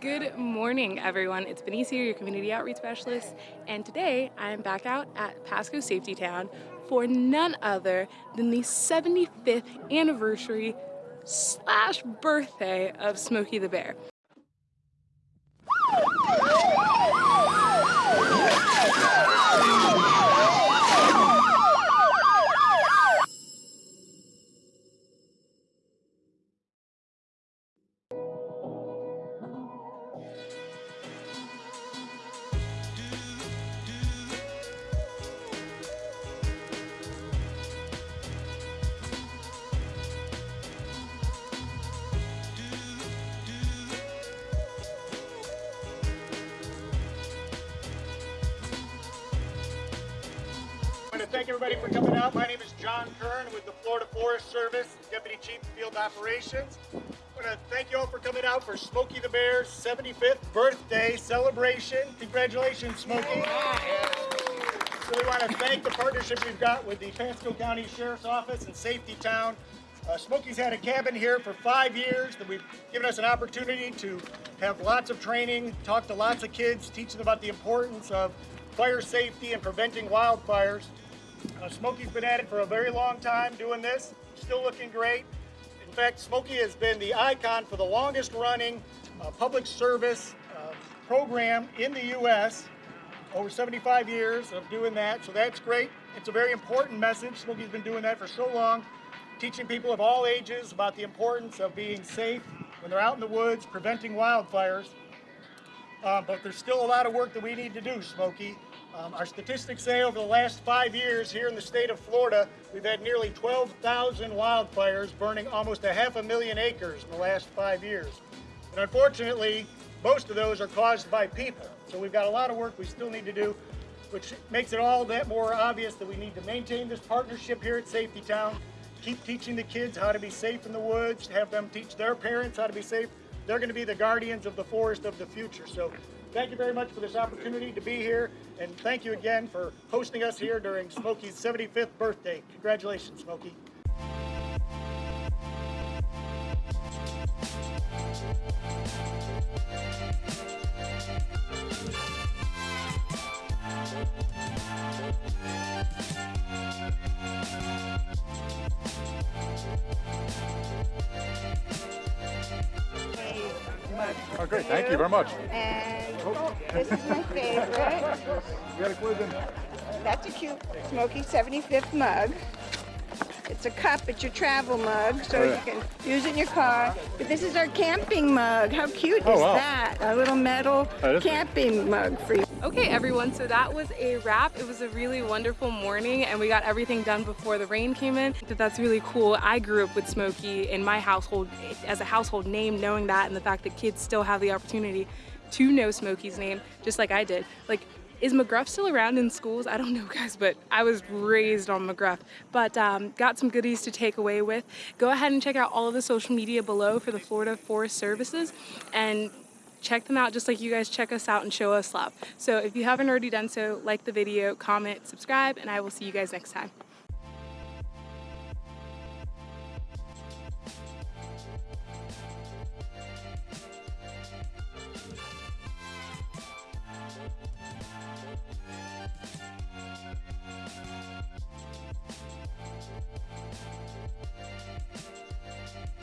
Good morning, everyone. It's Benicia, your community outreach specialist, and today I am back out at Pasco Safety Town for none other than the 75th anniversary slash birthday of Smokey the Bear. Want to thank everybody for coming out. My name is John Kern with the Florida Forest Service, Deputy Chief of Field Operations. I want to thank you all for coming out for Smokey the Bear's 75th birthday celebration. Congratulations, Smokey. So we want to thank the partnership we've got with the Pasco County Sheriff's Office and Safety Town. Uh, Smokey's had a cabin here for five years that we've given us an opportunity to have lots of training, talk to lots of kids, teach them about the importance of fire safety and preventing wildfires. Uh, Smokey's been at it for a very long time doing this, still looking great. In fact, Smokey has been the icon for the longest running uh, public service uh, program in the U.S. Over 75 years of doing that, so that's great. It's a very important message. Smokey's been doing that for so long, teaching people of all ages about the importance of being safe when they're out in the woods, preventing wildfires. Uh, but there's still a lot of work that we need to do, Smokey. Um, our statistics say over the last five years here in the state of Florida, we've had nearly 12,000 wildfires burning almost a half a million acres in the last five years. And unfortunately, most of those are caused by people. So we've got a lot of work we still need to do, which makes it all that more obvious that we need to maintain this partnership here at Safety Town, keep teaching the kids how to be safe in the woods, have them teach their parents how to be safe. They're going to be the guardians of the forest of the future. So thank you very much for this opportunity to be here, and thank you again for hosting us here during Smokey's 75th birthday. Congratulations, Smokey. Oh, great. Thank you very much. And this is my favorite. We got a quiz in. That's a cute Smokey 75th mug. It's a cup, it's your travel mug, so Oh, you can use it in your car. But this is our camping mug. How cute Oh, is wow. that? A little metal oh, is- camping mug for you. Okay, everyone, so that was a wrap. It was a really wonderful morning, and we got everything done before the rain came in. But that's really cool. I grew up with Smokey in my household as a household name, knowing that, and the fact that kids still have the opportunity to know Smokey's name, just like I did. Like, is McGruff still around in schools? I don't know, guys, but I was raised on McGruff. But um, got some goodies to take away with. Go ahead and check out all of the social media below for the Florida Forest Services, and check them out just like you guys check us out and show us love. So if you haven't already done so, like the video, comment, subscribe, and I will see you guys next time.